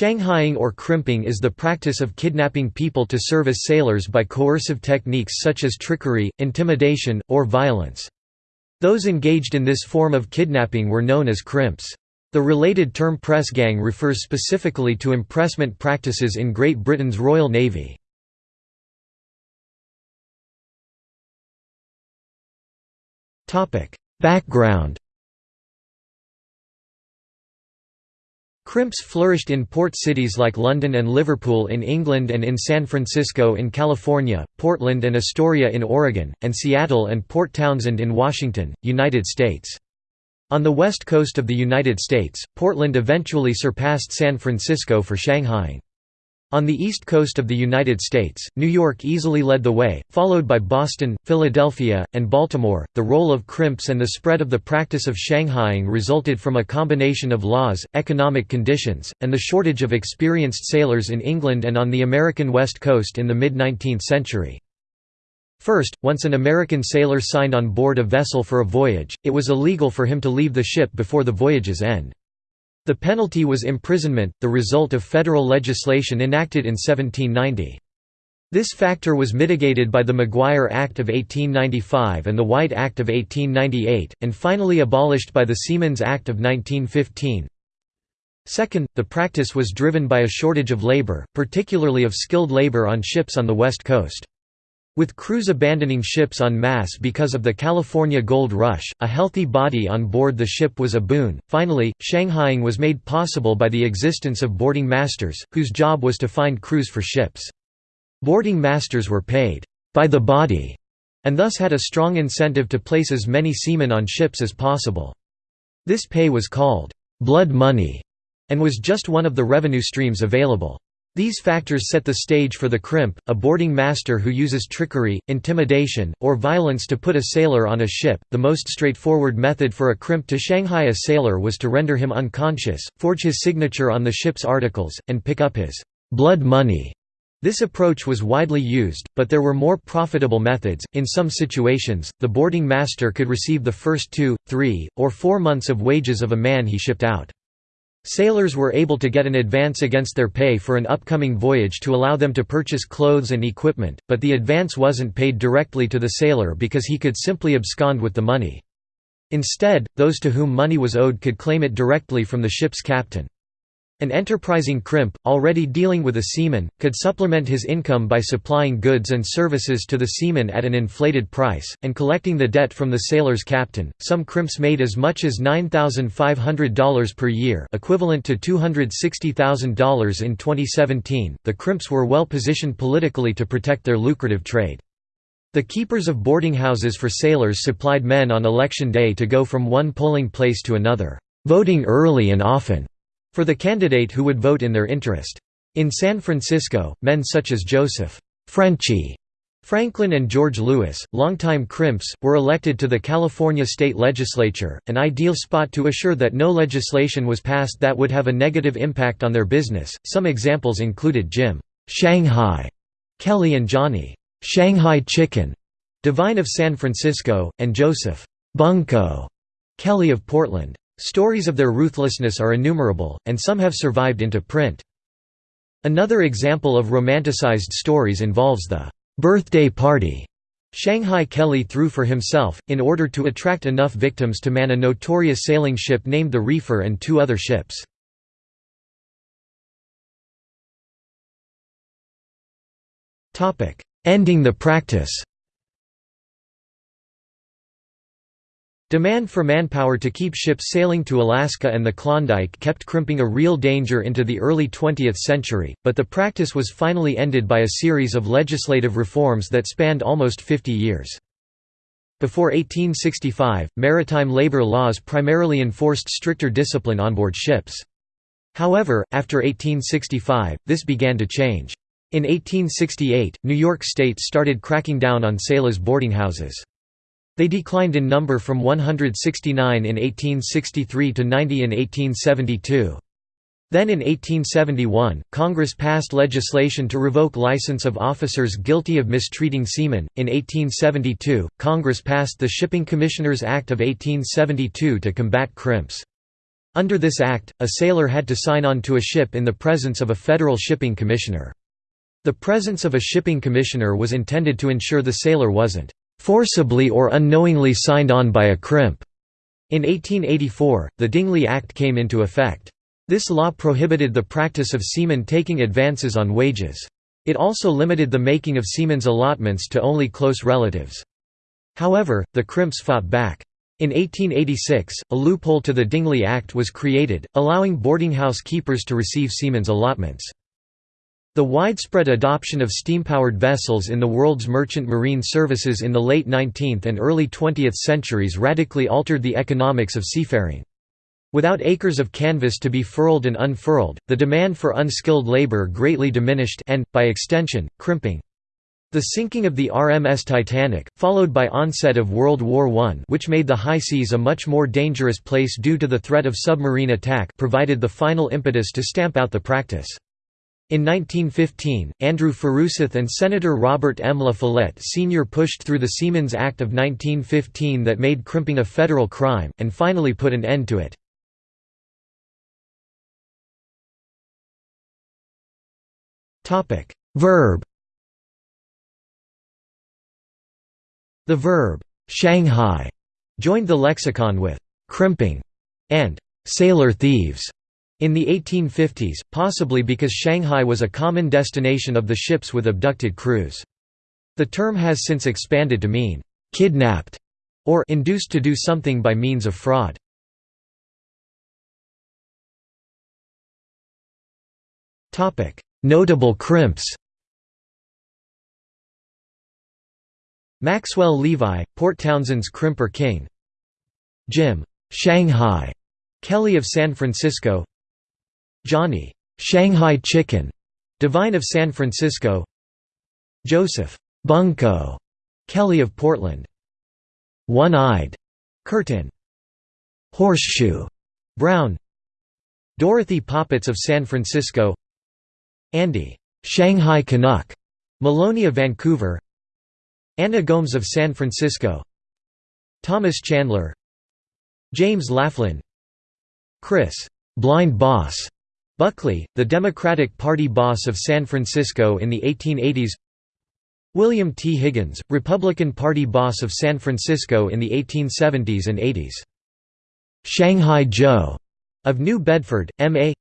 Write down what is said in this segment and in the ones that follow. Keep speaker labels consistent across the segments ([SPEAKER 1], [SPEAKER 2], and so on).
[SPEAKER 1] Shanghaiing or crimping is the practice of kidnapping people to serve as sailors by coercive techniques such as trickery, intimidation, or violence. Those engaged in this form of kidnapping were known as crimps. The related term press gang refers specifically to impressment practices in Great Britain's Royal Navy. Background Crimps flourished in port cities like London and Liverpool in England and in San Francisco in California, Portland and Astoria in Oregon, and Seattle and Port Townsend in Washington, United States. On the west coast of the United States, Portland eventually surpassed San Francisco for Shanghaiing. On the east coast of the United States, New York easily led the way, followed by Boston, Philadelphia, and Baltimore. The role of crimps and the spread of the practice of Shanghaiing resulted from a combination of laws, economic conditions, and the shortage of experienced sailors in England and on the American West Coast in the mid 19th century. First, once an American sailor signed on board a vessel for a voyage, it was illegal for him to leave the ship before the voyage's end. The penalty was imprisonment, the result of federal legislation enacted in 1790. This factor was mitigated by the Maguire Act of 1895 and the White Act of 1898, and finally abolished by the Seamen's Act of 1915. Second, the practice was driven by a shortage of labor, particularly of skilled labor on ships on the West Coast. With crews abandoning ships en masse because of the California gold rush, a healthy body on board the ship was a boon. Finally, Shanghaiing was made possible by the existence of boarding masters, whose job was to find crews for ships. Boarding masters were paid by the body and thus had a strong incentive to place as many seamen on ships as possible. This pay was called blood money and was just one of the revenue streams available. These factors set the stage for the crimp, a boarding master who uses trickery, intimidation, or violence to put a sailor on a ship. The most straightforward method for a crimp to Shanghai a sailor was to render him unconscious, forge his signature on the ship's articles, and pick up his blood money. This approach was widely used, but there were more profitable methods. In some situations, the boarding master could receive the first two, three, or four months of wages of a man he shipped out. Sailors were able to get an advance against their pay for an upcoming voyage to allow them to purchase clothes and equipment, but the advance wasn't paid directly to the sailor because he could simply abscond with the money. Instead, those to whom money was owed could claim it directly from the ship's captain. An enterprising crimp, already dealing with a seaman, could supplement his income by supplying goods and services to the seaman at an inflated price, and collecting the debt from the sailor's captain. Some crimps made as much as $9,500 per year, equivalent to $260,000 in 2017. The crimps were well positioned politically to protect their lucrative trade. The keepers of boarding houses for sailors supplied men on election day to go from one polling place to another, voting early and often for the candidate who would vote in their interest. In San Francisco, men such as Joseph Frenchy Franklin and George Lewis, longtime crimps, were elected to the California state legislature, an ideal spot to assure that no legislation was passed that would have a negative impact on their business. Some examples included Jim Shanghai Kelly and Johnny Shanghai Chicken Devine of San Francisco, and Joseph Bunko Kelly of Portland. Stories of their ruthlessness are innumerable, and some have survived into print. Another example of romanticized stories involves the birthday party Shanghai Kelly threw for himself, in order to attract enough victims to man a notorious sailing ship named the Reefer and two other ships. Ending the practice Demand for manpower to keep ships sailing to Alaska and the Klondike kept crimping a real danger into the early 20th century, but the practice was finally ended by a series of legislative reforms that spanned almost 50 years. Before 1865, maritime labor laws primarily enforced stricter discipline on board ships. However, after 1865, this began to change. In 1868, New York State started cracking down on sailors' boarding houses. They declined in number from 169 in 1863 to 90 in 1872. Then in 1871, Congress passed legislation to revoke license of officers guilty of mistreating seamen. In 1872, Congress passed the Shipping Commissioners Act of 1872 to combat crimps. Under this act, a sailor had to sign on to a ship in the presence of a federal shipping commissioner. The presence of a shipping commissioner was intended to ensure the sailor wasn't "...forcibly or unknowingly signed on by a crimp." In 1884, the Dingley Act came into effect. This law prohibited the practice of seamen taking advances on wages. It also limited the making of seamen's allotments to only close relatives. However, the crimps fought back. In 1886, a loophole to the Dingley Act was created, allowing boardinghouse keepers to receive seamen's allotments. The widespread adoption of steam-powered vessels in the world's merchant marine services in the late 19th and early 20th centuries radically altered the economics of seafaring. Without acres of canvas to be furled and unfurled, the demand for unskilled labor greatly diminished and, by extension, crimping. The sinking of the RMS Titanic, followed by onset of World War I which made the high seas a much more dangerous place due to the threat of submarine attack provided the final impetus to stamp out the practice. In 1915, Andrew Furuseth and Senator Robert M. La Follette Sr. pushed through the Seamen's Act of 1915 that made crimping a federal crime, and finally put an end to it. Verb The verb, Shanghai, joined the lexicon with crimping and sailor thieves in the 1850s, possibly because Shanghai was a common destination of the ships with abducted crews. The term has since expanded to mean, "...kidnapped", or induced to do something by means of fraud. Notable crimps Maxwell Levi, Port Townsend's crimper king Jim Shanghai Kelly of San Francisco Johnny Shanghai Chicken Devine of San Francisco Joseph Bunko Kelly of Portland One-Eyed Curtin Horseshoe Brown Dorothy Poppets of San Francisco Andy Shanghai Canuck Maloney of Vancouver Anna Gomes of San Francisco Thomas Chandler James Laughlin Chris Blind Boss Buckley, the Democratic Party boss of San Francisco in the 1880s William T. Higgins, Republican Party boss of San Francisco in the 1870s and 80s. Shanghai Joe of New Bedford, M.A.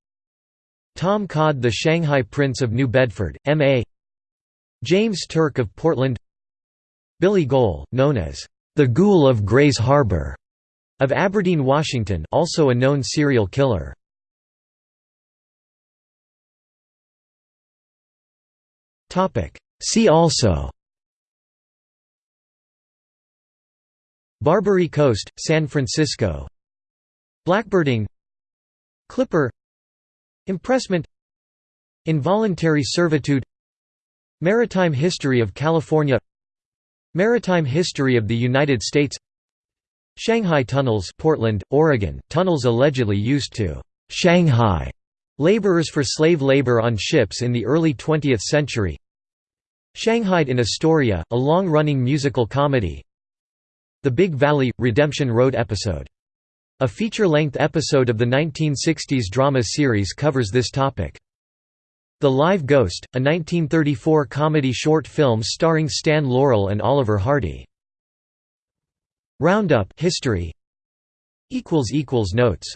[SPEAKER 1] Tom Codd the Shanghai Prince of New Bedford, M.A. James Turk of Portland Billy Gohl, known as the Ghoul of Grays Harbor, of Aberdeen, Washington also a known serial killer. See also. Barbary Coast, San Francisco. Blackbirding. Clipper. Impressment. Involuntary servitude. Maritime history of California. Maritime history of the United States. Shanghai Tunnels Portland, Oregon, tunnels allegedly used to «Shanghai» Laborers for slave labor on ships in the early 20th century Shanghaied in Astoria, a long-running musical comedy The Big Valley – Redemption Road episode. A feature-length episode of the 1960s drama series covers this topic. The Live Ghost, a 1934 comedy short film starring Stan Laurel and Oliver Hardy. Roundup history Notes